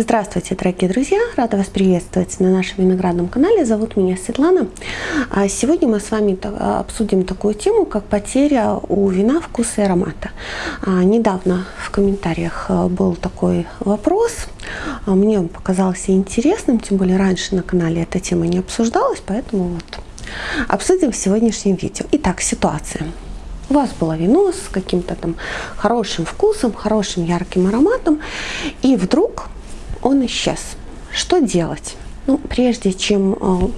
Здравствуйте, дорогие друзья! Рада вас приветствовать на нашем виноградном канале. Зовут меня Светлана. А сегодня мы с вами обсудим такую тему, как потеря у вина вкуса и аромата. А, недавно в комментариях а, был такой вопрос. Мне он показался интересным, тем более раньше на канале эта тема не обсуждалась, поэтому вот обсудим в сегодняшнем видео. Итак, ситуация. У вас было вино с каким-то там хорошим вкусом, хорошим ярким ароматом, и вдруг он исчез. Что делать? Ну, прежде чем э,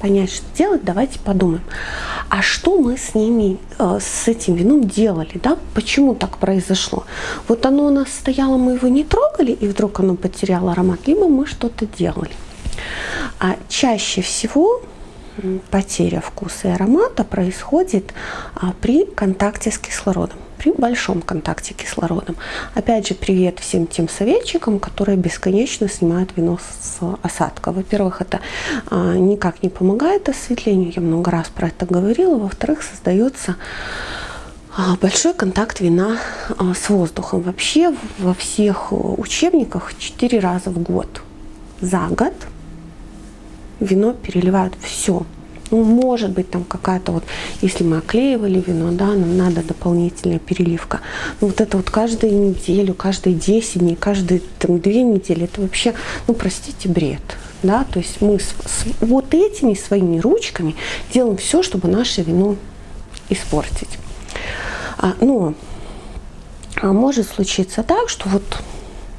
понять, что делать, давайте подумаем, а что мы с ними, э, с этим вином делали, да, почему так произошло? Вот оно у нас стояло, мы его не трогали, и вдруг оно потеряло аромат, либо мы что-то делали. А чаще всего потеря вкуса и аромата происходит а, при контакте с кислородом при большом контакте кислородом. Опять же, привет всем тем советчикам, которые бесконечно снимают вино с осадка. Во-первых, это а, никак не помогает осветлению, я много раз про это говорила. Во-вторых, создается а, большой контакт вина а, с воздухом. Вообще во всех учебниках 4 раза в год. За год вино переливают все ну, может быть, там какая-то вот, если мы оклеивали вино, да, нам надо дополнительная переливка. Но вот это вот каждую неделю, каждые 10 дней, каждые там, 2 недели, это вообще, ну, простите, бред. Да, то есть мы с, с вот этими своими ручками делаем все, чтобы наше вино испортить. А, но а может случиться так, что вот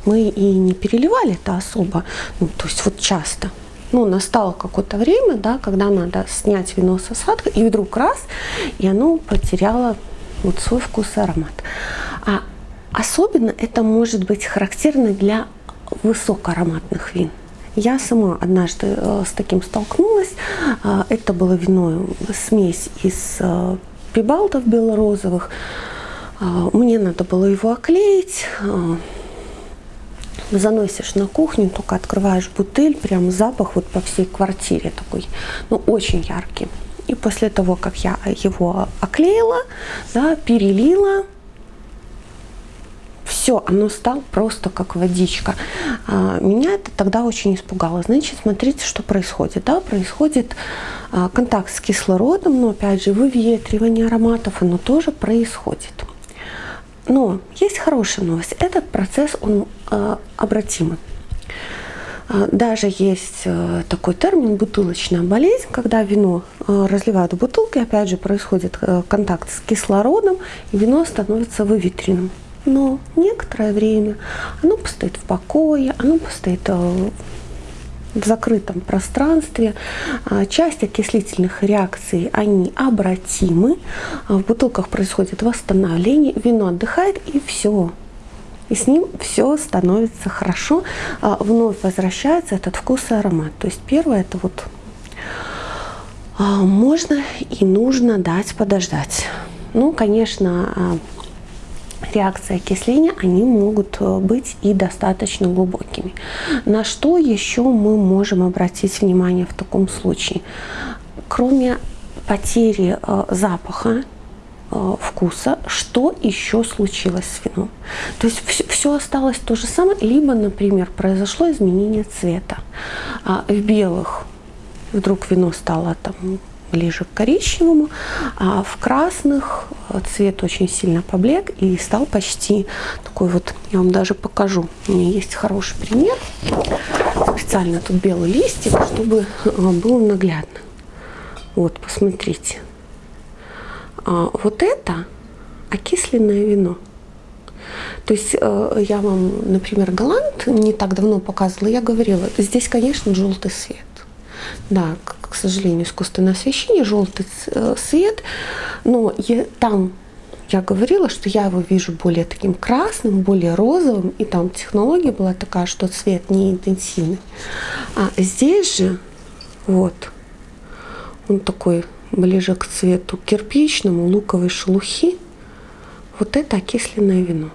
мы и не переливали это особо, ну, то есть вот часто, ну, настало какое-то время, да, когда надо снять вино с осадка, и вдруг раз, и оно потеряло вот свой вкус и аромат. А особенно это может быть характерно для высокоароматных вин. Я сама однажды э, с таким столкнулась. Э, это было вино, смесь из э, прибалтов белорозовых. Э, мне надо было его оклеить. Заносишь на кухню, только открываешь бутыль, прям запах вот по всей квартире такой, ну, очень яркий. И после того, как я его оклеила, да, перелила, все, оно стало просто как водичка. А, меня это тогда очень испугало. Значит, смотрите, что происходит. Да? Происходит а, контакт с кислородом, но опять же выветривание ароматов, оно тоже происходит. Но есть хорошая новость. Этот процесс, он э, обратимый. А, даже есть э, такой термин бутылочная болезнь, когда вино э, разливают в бутылки, опять же происходит э, контакт с кислородом, и вино становится выветренным. Но некоторое время оно постоит в покое, оно постоит в закрытом пространстве. А, часть окислительных реакций, они обратимы. А, в бутылках происходит восстановление, вино отдыхает и все. И с ним все становится хорошо, а, вновь возвращается этот вкус и аромат. То есть первое это вот можно и нужно дать подождать. Ну, конечно, реакции окисления, они могут э, быть и достаточно глубокими. На что еще мы можем обратить внимание в таком случае? Кроме потери э, запаха, э, вкуса, что еще случилось с вином. То есть все, все осталось то же самое, либо, например, произошло изменение цвета. А в белых вдруг вино стало там ближе к коричневому, а в красных цвет очень сильно поблек и стал почти такой вот, я вам даже покажу, у меня есть хороший пример, специально тут белый листик, чтобы а, было наглядно. Вот, посмотрите. А, вот это окисленное вино. То есть э, я вам, например, Голланд не так давно показывала, я говорила, здесь, конечно, желтый свет. Да, к сожалению, искусственное освещение, желтый э, свет, но я, там я говорила, что я его вижу более таким красным, более розовым, и там технология была такая, что цвет не интенсивный. А здесь же, вот, он такой ближе к цвету кирпичному, луковой шелухи. Вот это окисленное вино.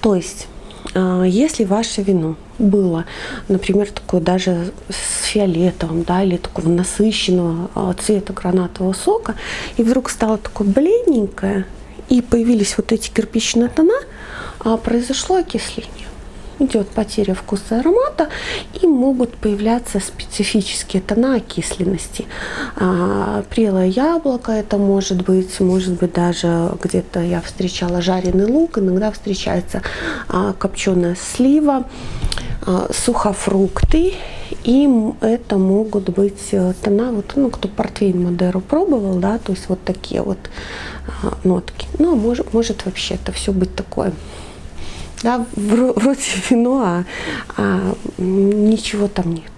То есть если ваше вино было, например, такое даже с фиолетовым, да, или такого насыщенного а, цвета гранатового сока, и вдруг стало такое бледненькое, и появились вот эти кирпичные тона, а произошло окисление. Идет потеря вкуса и аромата, и могут появляться специфические тона окисленности. А, прелое яблоко это может быть, может быть даже где-то я встречала жареный лук, иногда встречается а, копченая слива, а, сухофрукты, и это могут быть э, тона, вот, ну, кто портвейн Мадеру пробовал, да, то есть вот такие вот а, нотки. Ну, а может, может вообще это все быть такое да, вроде вино, а, а ничего там нет.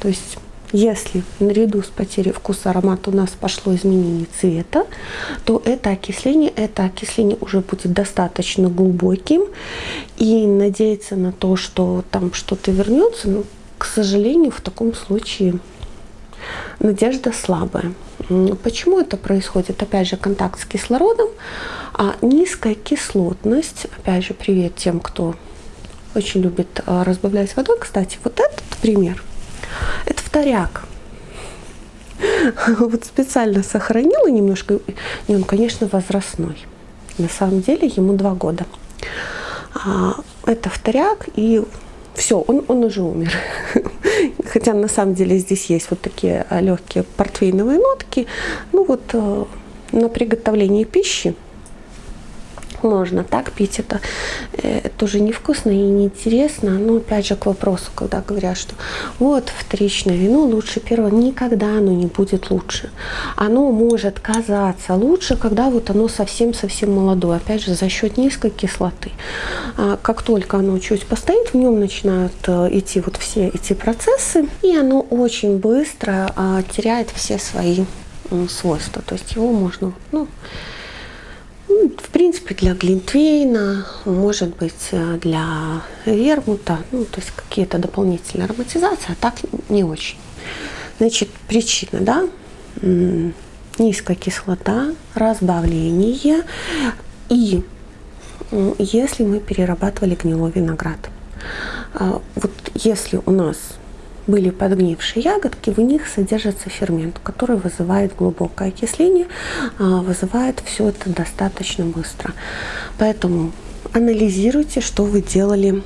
То есть если наряду с потерей вкуса аромата у нас пошло изменение цвета, то это окисление, это окисление уже будет достаточно глубоким. И надеяться на то, что там что-то вернется, ну, к сожалению, в таком случае надежда слабая. Почему это происходит? Опять же, контакт с кислородом, а низкая кислотность. Опять же, привет тем, кто очень любит а, разбавлять водой. Кстати, вот этот пример, это вторяк. Вот специально сохранила немножко, и он, конечно, возрастной. На самом деле ему два года. А, это вторяк, и все, он, он уже умер. Хотя на самом деле здесь есть вот такие а, легкие портвейновые нотки. Ну вот э, на приготовление пищи можно так пить, это э, тоже невкусно и неинтересно. Но опять же к вопросу, когда говорят, что вот вторичное вино лучше первого, никогда оно не будет лучше. Оно может казаться лучше, когда вот оно совсем-совсем молодое, опять же за счет низкой кислоты. А как только оно чуть постоит, в нем начинают э, идти вот все эти процессы, и оно очень быстро а, теряет все свои свойства. То есть его можно, ну, в принципе, для глинтвейна, может быть, э, для вермута, ну, то есть какие-то дополнительные ароматизации, а так не очень. Значит, причина, да, низкая кислота, разбавление и если мы перерабатывали гнилой виноград. А, вот если у нас были подгнившие ягодки, в них содержится фермент, который вызывает глубокое окисление, а, вызывает все это достаточно быстро. Поэтому анализируйте, что вы делали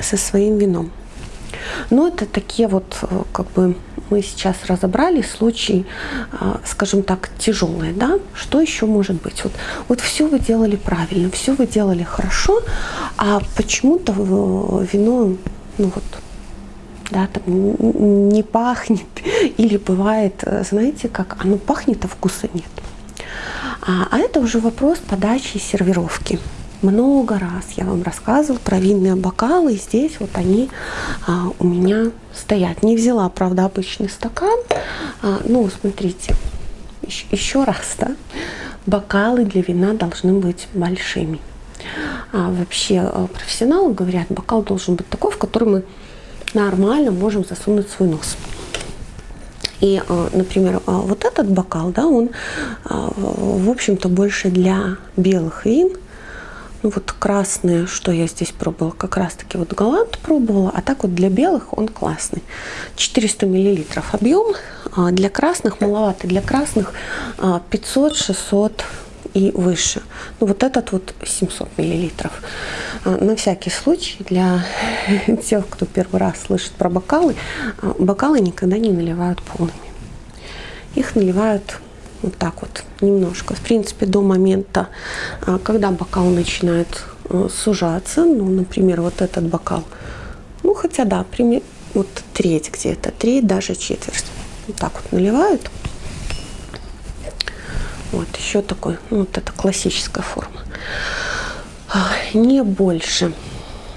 со своим вином. Но это такие вот, э, как бы мы сейчас разобрали случаи, а, скажем так, тяжелые, да? Что еще может быть? Вот, вот все вы делали правильно, все вы делали хорошо, а почему-то вино, ну вот, да, там не пахнет, или бывает, э, знаете, как оно пахнет, а вкуса нет. А, а это уже вопрос подачи и сервировки. Много раз я вам рассказывала про винные бокалы, здесь вот они а, у меня стоят. Не взяла, правда, обычный стакан, а, ну, смотрите, еще, еще раз, да, бокалы для вина должны быть большими. А, вообще э, профессионалы говорят, бокал должен быть такой, в который мы нормально можем засунуть свой нос. И, э, например, э, вот этот бокал, да, он, э, в общем-то, больше для белых вин. Ну вот красные, что я здесь пробовала, как раз-таки вот Галант пробовала, а так вот для белых он классный. 400 миллилитров объем, а для красных маловато, для красных 500-600 и выше. Ну, вот этот вот 700 миллилитров. А, на всякий случай, для тех, кто первый раз слышит про бокалы, а, бокалы никогда не наливают полными. Их наливают вот так вот, немножко. В принципе, до момента, а, когда бокал начинает сужаться, ну, например, вот этот бокал, ну, хотя да, пример, вот треть где-то, треть, даже четверть. Вот так вот наливают. Вот еще такой, ну, вот это классическая форма. А, не больше.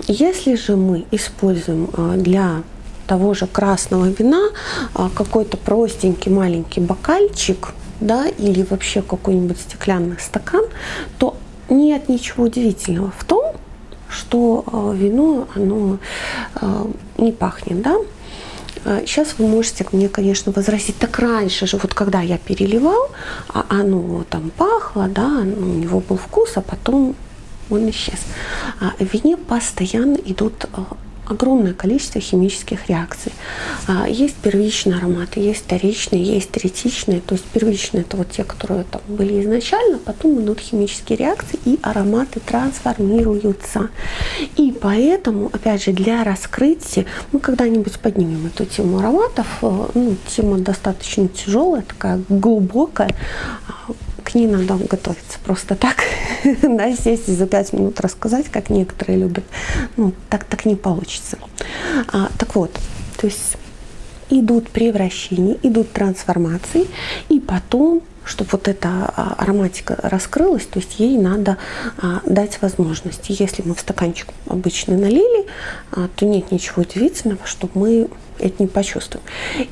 Если же мы используем а, для того же красного вина а, какой-то простенький маленький бокальчик, да, или вообще какой-нибудь стеклянный стакан, то нет ничего удивительного в том, что вино, оно не пахнет, да, Сейчас а, вы можете мне, конечно, возразить, так раньше же, вот когда я переливал, а оно там пахло, да, у него был вкус, а потом он исчез. А в вине постоянно идут а, огромное количество химических реакций. А, есть первичные ароматы, есть вторичные, есть третичные. То есть первичные это вот те, которые там были изначально, потом идут химические реакции и ароматы трансформируются. И поэтому, опять же, для раскрытия, мы когда-нибудь поднимем эту тему ароматов. Э, ну, тема достаточно тяжелая, такая глубокая к ней надо готовиться просто так, да, сесть и за пять минут рассказать, как некоторые любят. Ну, так, так не получится. А, так вот, то есть идут превращения, идут трансформации, и потом чтобы вот эта а, ароматика раскрылась, то есть ей надо а, дать возможность. Если мы в стаканчик обычно налили, а, то нет ничего удивительного, что мы это не почувствуем.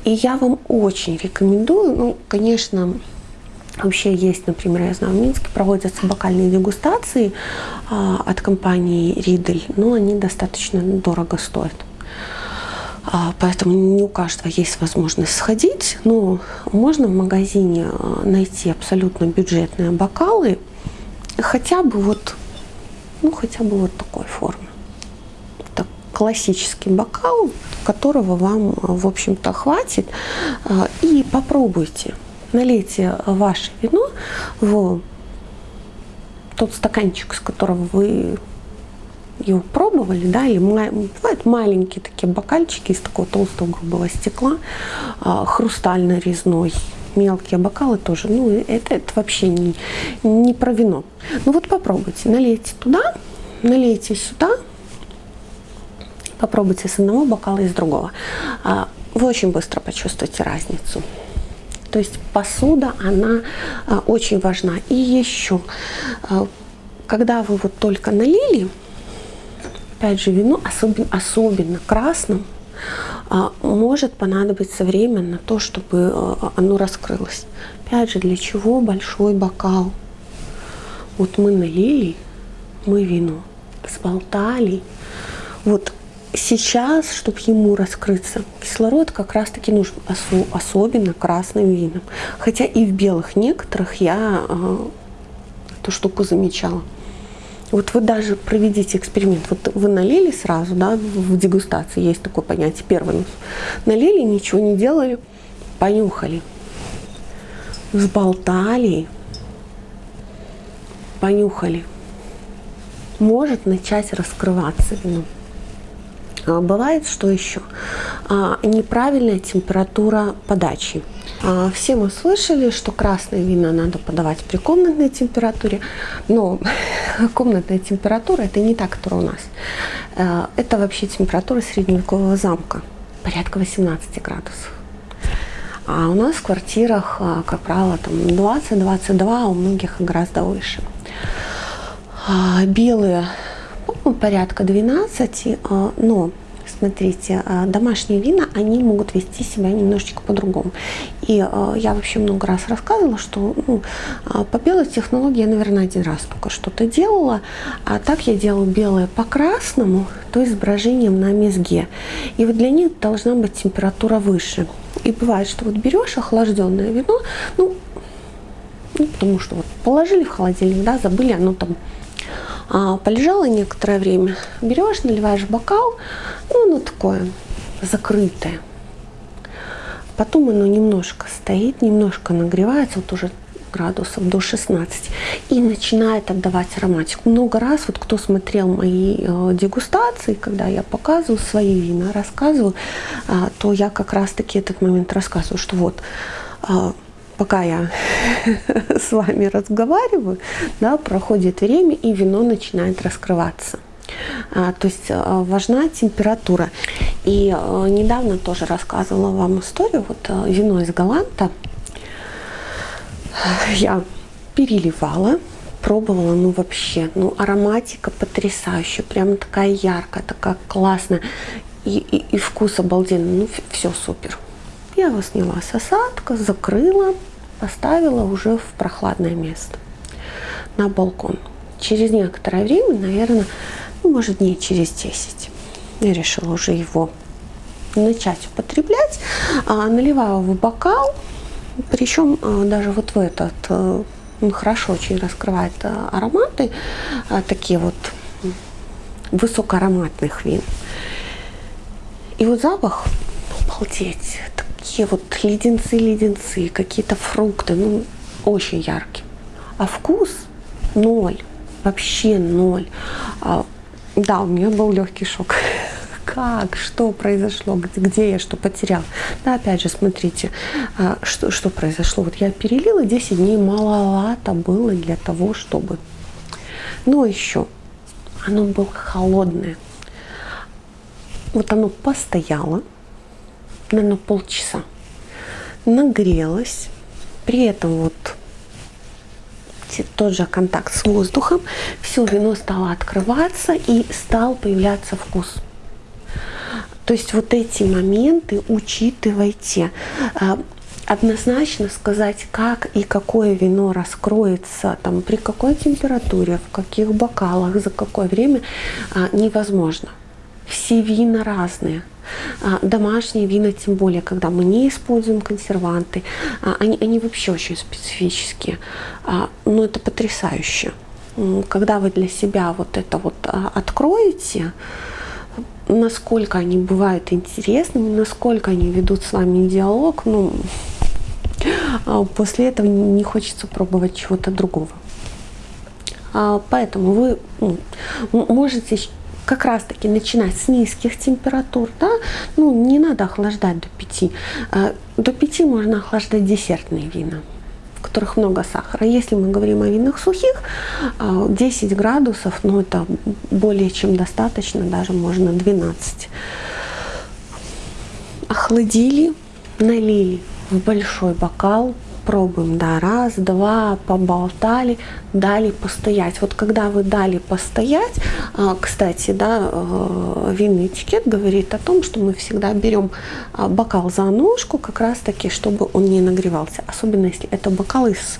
И я вам очень рекомендую, ну, конечно, Вообще есть, например, я знаю, в Минске проводятся бокальные дегустации а, от компании Riedel, но они достаточно дорого стоят. А, поэтому не у каждого есть возможность сходить, но можно в магазине а, найти абсолютно бюджетные бокалы, хотя бы вот, ну хотя бы вот такой формы. Это классический бокал, которого вам, в общем-то, хватит, а, и попробуйте налейте ваше вино в тот стаканчик, с которого вы его пробовали, да, или бывают маленькие такие бокальчики из такого толстого грубого стекла, а, хрустально-резной, мелкие бокалы тоже. Ну, это, это вообще не, не про вино. Ну вот попробуйте, налейте туда, налейте сюда, попробуйте с одного бокала и с другого. А, вы очень быстро почувствуете разницу. То есть посуда, она а, очень важна. И еще, а, когда вы вот только налили, опять же, вино, особенно, особенно красным, а, может понадобиться время на то, чтобы оно раскрылось. Опять же, для чего большой бокал? Вот мы налили, мы вино, сболтали. Вот сейчас, чтобы ему раскрыться, кислород как раз-таки нужен, особенно красным винам. Хотя и в белых некоторых я э, эту штуку замечала. Вот вы даже проведите эксперимент. Вот вы налили сразу, да, в дегустации есть такое понятие, первый нос. Налили, ничего не делали, понюхали, взболтали, понюхали. Может начать раскрываться вино. А, бывает, что еще? А, неправильная температура подачи. А, все мы слышали, что красное вино надо подавать при комнатной температуре, но комнатная температура это не та, которая у нас. Это вообще температура средневекового замка, порядка 18 градусов. А у нас в квартирах, как правило, там 20-22, а у многих гораздо выше. Белые порядка 12, а, но смотрите, а, домашние вина, они могут вести себя немножечко по-другому. И а, я вообще много раз рассказывала, что ну, по белой технологии я, наверное, один раз только что-то делала, а так я делаю белое по красному, то есть с брожением на мезге. И вот для них должна быть температура выше. И бывает, что вот берешь охлажденное вино, ну, ну потому что вот положили в холодильник, да, забыли, оно там полежала некоторое время, берешь, наливаешь бокал, ну, оно такое закрытое. Потом оно немножко стоит, немножко нагревается, вот уже градусов до 16 и начинает отдавать ароматику. Много раз, вот кто смотрел мои э, дегустации, когда я показываю свои вина, рассказываю, э, то я как раз-таки этот момент рассказываю, что вот э, пока я с вами разговариваю, да, проходит время и вино начинает раскрываться. А, то есть а, важна температура. И а, недавно тоже рассказывала вам историю, вот а, вино из Галанта я переливала, пробовала, ну вообще, ну ароматика потрясающая, прям такая яркая, такая классная, и, и, и вкус обалденный, ну все супер. Я его сняла с осадка, закрыла, поставила уже в прохладное место на балкон. Через некоторое время, наверное, ну, может дней через 10, я решила уже его начать употреблять. А, наливаю в бокал, причем а, даже вот в этот, а, он хорошо очень раскрывает а, ароматы, а, такие вот высокоароматных вин. И вот запах, обалдеть, такие вот леденцы-леденцы, какие-то фрукты, ну, очень яркие. А вкус ноль, вообще ноль. А, да, у меня был легкий шок. Как? Что произошло? Где, я что потерял? Да, опять же, смотрите, а, что, что произошло. Вот я перелила 10 дней, маловато было для того, чтобы... Но еще, оно было холодное. Вот оно постояло, наверное, полчаса, нагрелось, при этом вот тот же контакт с воздухом, все вино стало открываться и стал появляться вкус. То есть вот эти моменты учитывайте. А, однозначно сказать, как и какое вино раскроется, там, при какой температуре, в каких бокалах, за какое время, а, невозможно. Все вина разные. А, домашние вина, тем более, когда мы не используем консерванты, они, они вообще очень специфические. Но это потрясающе. Когда вы для себя вот это вот откроете, насколько они бывают интересными, насколько они ведут с вами диалог, ну, а после этого не хочется пробовать чего-то другого. А, поэтому вы ну, можете как раз таки начинать с низких температур, да, ну не надо охлаждать до 5. А, до 5 можно охлаждать десертные вина в которых много сахара. Если мы говорим о винах сухих, 10 градусов, ну это более чем достаточно, даже можно 12. Охладили, налили в большой бокал, пробуем, да, раз, два, поболтали, дали постоять. Вот когда вы дали постоять, а, кстати, да, э, винный этикет говорит о том, что мы всегда берем а, бокал за ножку, как раз таки, чтобы он не нагревался. Особенно если это бокал из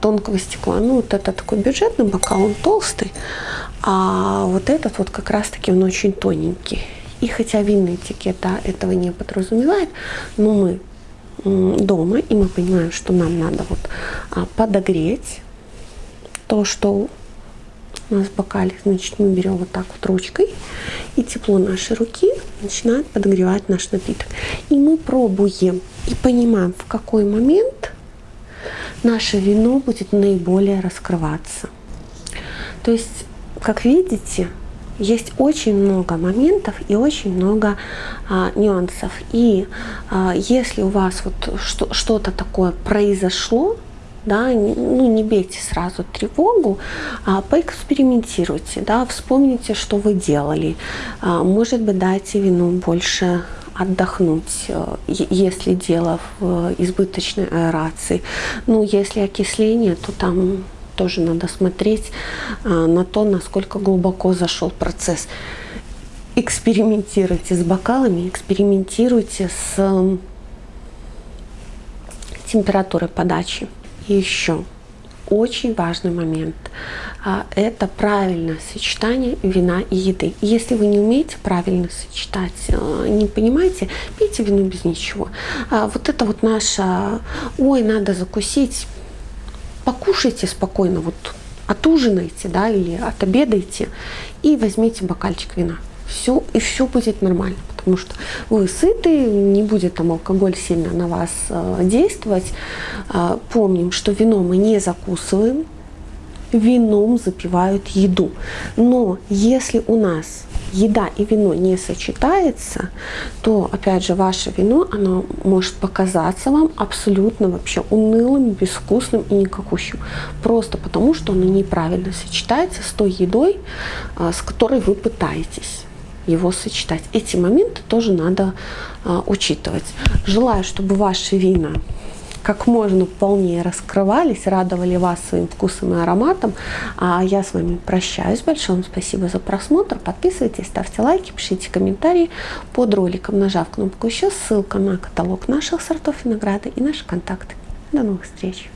тонкого стекла. Ну, вот это такой бюджетный бокал, он толстый, а вот этот вот как раз таки он очень тоненький. И хотя винный этикет этого не подразумевает, но мы дома, и мы понимаем, что нам надо вот а, подогреть то, что у нас в бокале, значит, мы берем вот так вот ручкой, и тепло нашей руки начинает подогревать наш напиток. И мы пробуем и понимаем, в какой момент наше вино будет наиболее раскрываться. То есть, как видите, есть очень много моментов и очень много а, нюансов. И а, если у вас вот что-то такое произошло, да, ну не бейте сразу тревогу, а поэкспериментируйте, да, вспомните, что вы делали. А, может быть, дайте вину больше отдохнуть, э, если дело в избыточной аэрации. Ну, если окисление, то там тоже надо смотреть а, на то, насколько глубоко зашел процесс. Экспериментируйте с бокалами, экспериментируйте с температурой подачи. И еще очень важный момент а, – это правильное сочетание вина и еды. Если вы не умеете правильно сочетать, а, не понимаете, пейте вино без ничего. Вот это вот наша «ой, надо закусить», покушайте спокойно, вот отужинайте, да, или отобедайте и возьмите бокальчик вина. Все, и все будет нормально, потому что вы сыты, не будет там алкоголь сильно на вас э, действовать. Э, помним, что вино мы не закусываем, вином запивают еду. Но если у нас еда и вино не сочетается, то, опять же, ваше вино, оно может показаться вам абсолютно вообще унылым, безвкусным и никакущим. Просто потому, что оно неправильно сочетается с той едой, а, с которой вы пытаетесь его сочетать. Эти моменты тоже надо а, учитывать. Желаю, чтобы ваши вина как можно полнее раскрывались, радовали вас своим вкусом и ароматом. А я с вами прощаюсь. Большое вам спасибо за просмотр. Подписывайтесь, ставьте лайки, пишите комментарии под роликом, нажав кнопку «Еще». Ссылка на каталог наших сортов винограда и наши контакты. До новых встреч!